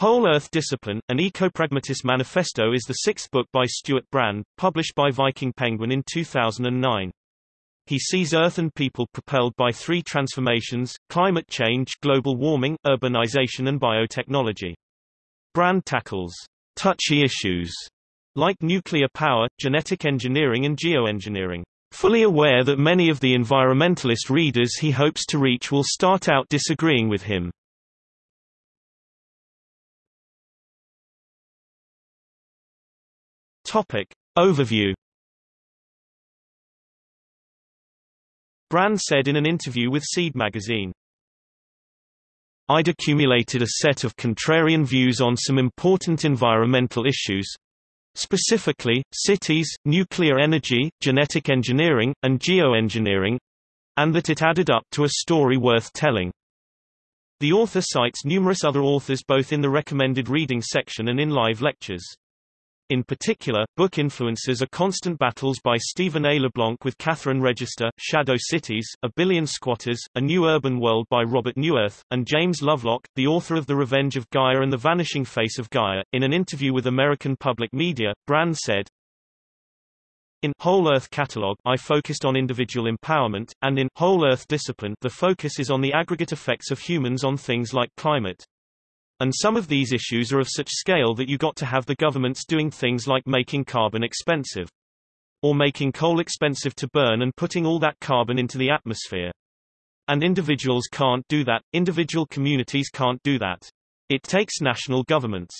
Whole Earth Discipline, an Eco-Pragmatist Manifesto is the sixth book by Stewart Brand, published by Viking Penguin in 2009. He sees Earth and people propelled by three transformations, climate change, global warming, urbanization and biotechnology. Brand tackles touchy issues like nuclear power, genetic engineering and geoengineering. Fully aware that many of the environmentalist readers he hopes to reach will start out disagreeing with him. Topic. Overview Brand said in an interview with Seed magazine, I'd accumulated a set of contrarian views on some important environmental issues, specifically, cities, nuclear energy, genetic engineering, and geoengineering, and that it added up to a story worth telling. The author cites numerous other authors both in the recommended reading section and in live lectures. In particular, book influences are Constant Battles by Stephen A. LeBlanc with Catherine Register, Shadow Cities, A Billion Squatters, A New Urban World by Robert Neuwirth, and James Lovelock, the author of The Revenge of Gaia and The Vanishing Face of Gaia. In an interview with American Public Media, Brand said, in Whole Earth Catalog, I focused on individual empowerment, and in Whole Earth Discipline, the focus is on the aggregate effects of humans on things like climate. And some of these issues are of such scale that you got to have the governments doing things like making carbon expensive. Or making coal expensive to burn and putting all that carbon into the atmosphere. And individuals can't do that, individual communities can't do that. It takes national governments.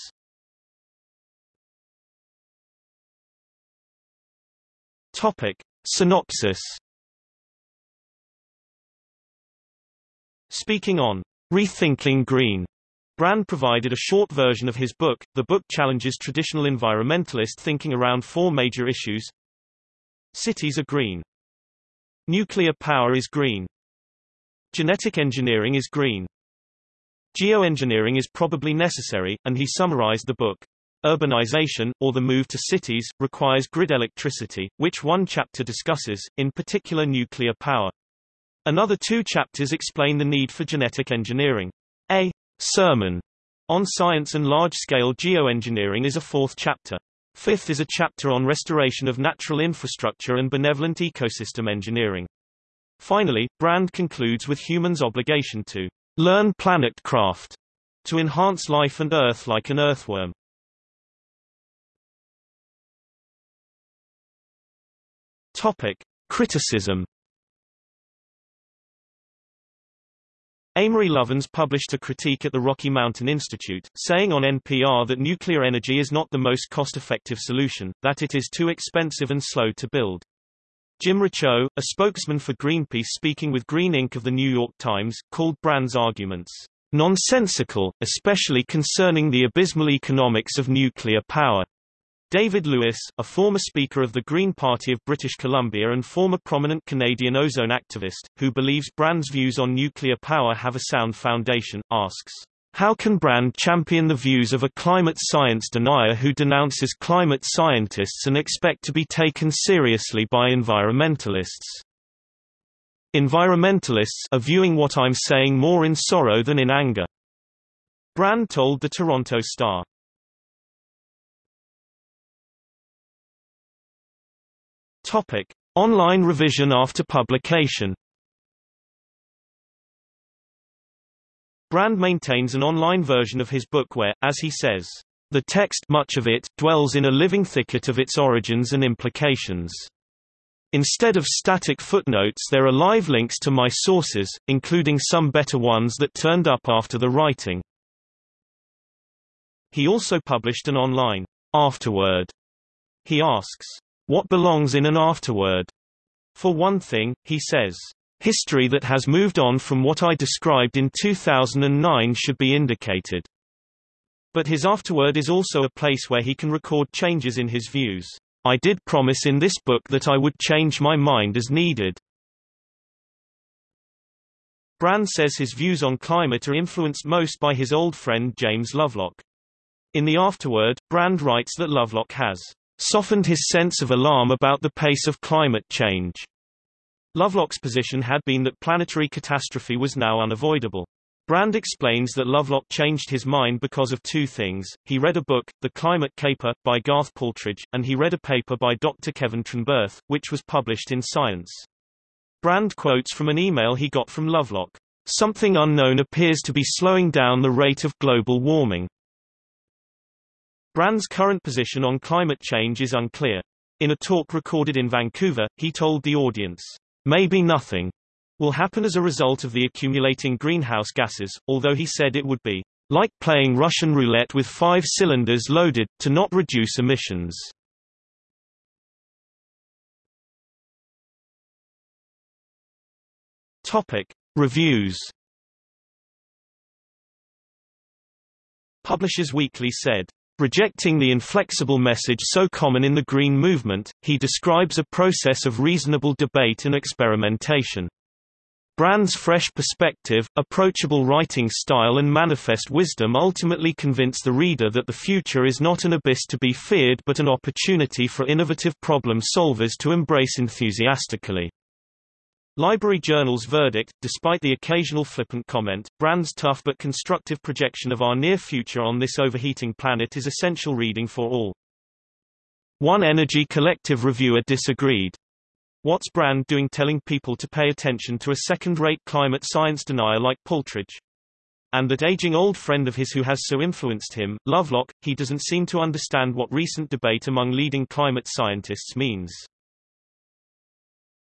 Topic. Synopsis Speaking on Rethinking Green Brand provided a short version of his book. The book challenges traditional environmentalist thinking around four major issues. Cities are green. Nuclear power is green. Genetic engineering is green. Geoengineering is probably necessary, and he summarized the book. Urbanization, or the move to cities, requires grid electricity, which one chapter discusses, in particular nuclear power. Another two chapters explain the need for genetic engineering. Sermon on Science and Large-Scale Geoengineering is a fourth chapter. Fifth is a chapter on restoration of natural infrastructure and benevolent ecosystem engineering. Finally, Brand concludes with humans' obligation to learn planet craft to enhance life and Earth like an earthworm. Topic. Criticism Amory Lovins published a critique at the Rocky Mountain Institute, saying on NPR that nuclear energy is not the most cost-effective solution, that it is too expensive and slow to build. Jim Riccio, a spokesman for Greenpeace speaking with Green Inc. of the New York Times, called Brand's arguments nonsensical, especially concerning the abysmal economics of nuclear power. David Lewis, a former Speaker of the Green Party of British Columbia and former prominent Canadian ozone activist, who believes Brand's views on nuclear power have a sound foundation, asks, How can Brand champion the views of a climate science denier who denounces climate scientists and expect to be taken seriously by environmentalists? Environmentalists are viewing what I'm saying more in sorrow than in anger. Brand told the Toronto Star. Topic: Online revision after publication. Brand maintains an online version of his book where, as he says, the text much of it dwells in a living thicket of its origins and implications. Instead of static footnotes there are live links to my sources, including some better ones that turned up after the writing. He also published an online afterword. He asks, what belongs in an afterword? For one thing, he says, history that has moved on from what I described in 2009 should be indicated. But his afterword is also a place where he can record changes in his views. I did promise in this book that I would change my mind as needed. Brand says his views on climate are influenced most by his old friend James Lovelock. In the afterword, Brand writes that Lovelock has softened his sense of alarm about the pace of climate change. Lovelock's position had been that planetary catastrophe was now unavoidable. Brand explains that Lovelock changed his mind because of two things. He read a book, The Climate Caper, by Garth Paltridge, and he read a paper by Dr. Kevin Trenberth, which was published in Science. Brand quotes from an email he got from Lovelock. Something unknown appears to be slowing down the rate of global warming. Brand's current position on climate change is unclear. In a talk recorded in Vancouver, he told the audience, maybe nothing will happen as a result of the accumulating greenhouse gases, although he said it would be like playing Russian roulette with five cylinders loaded, to not reduce emissions. Topic. Reviews Publishers Weekly said, Rejecting the inflexible message so common in the Green movement, he describes a process of reasonable debate and experimentation. Brand's fresh perspective, approachable writing style and manifest wisdom ultimately convince the reader that the future is not an abyss to be feared but an opportunity for innovative problem solvers to embrace enthusiastically. Library Journal's verdict, despite the occasional flippant comment, Brand's tough but constructive projection of our near future on this overheating planet is essential reading for all. One Energy Collective reviewer disagreed. What's Brand doing telling people to pay attention to a second-rate climate science denier like Paltridge? And that aging old friend of his who has so influenced him, Lovelock, he doesn't seem to understand what recent debate among leading climate scientists means.